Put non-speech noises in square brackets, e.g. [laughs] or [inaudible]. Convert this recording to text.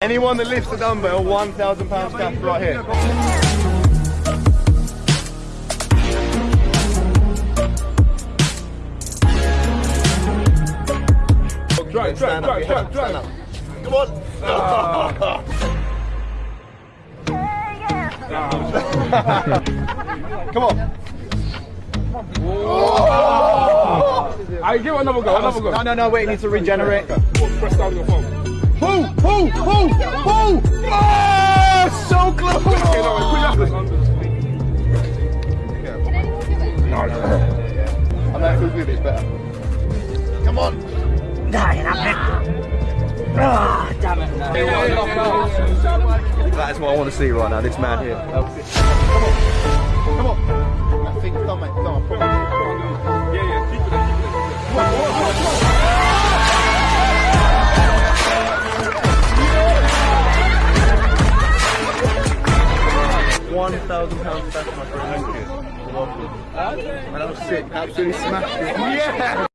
Anyone that lifts a dumbbell, £1,000 cash right here. Try, try, Stand up, try, your try, head up, try. stand up. Come on. Ah. [laughs] Come on. Oh. I give it another go, another go. No, no, no, wait, you need to regenerate. Press down your phone. Pull, pull, pull, pull! Oh, so close! Okay, no, wait, put your I know who's with it's better. Come on. That is what I want to see right now, this man here. Come on. 1,000 pound special, my friend. Thank you. Lovely. And I was sick, absolutely smashed it. Yeah!